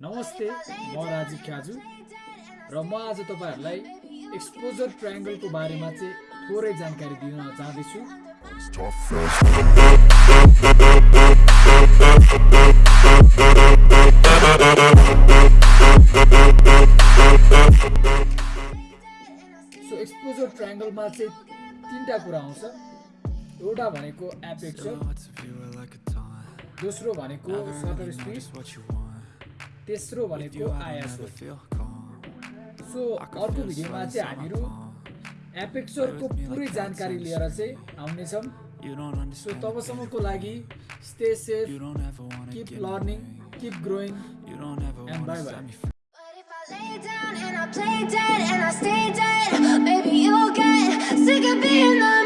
नमस्ते म राजीव खाजु र म आज तपाईँहरूलाई एक्सपोजर ट्रायङ्गलको बारेमा चाहिँ थोरै जानकारी दिन चाहँदैछु। सो एक्सपोजर ट्रायङ्गलमा चाहिँ तिनवटा कुरा आउँछ। एउटा भनेको एपेक्स दोस्रो भनेको सटर स्पिड तेस्रो भनेको आयास हो सो। अर्को भिडियोमा चाहिँ हामीहरू एपेक्सरको पुरै जानकारी लिएर चाहिँ आउनेछौँ। सो तबसम्मको लागि stay safe keep learning keep growing and bye bye Play dead and I stay dead. Maybe you'll get sick of being the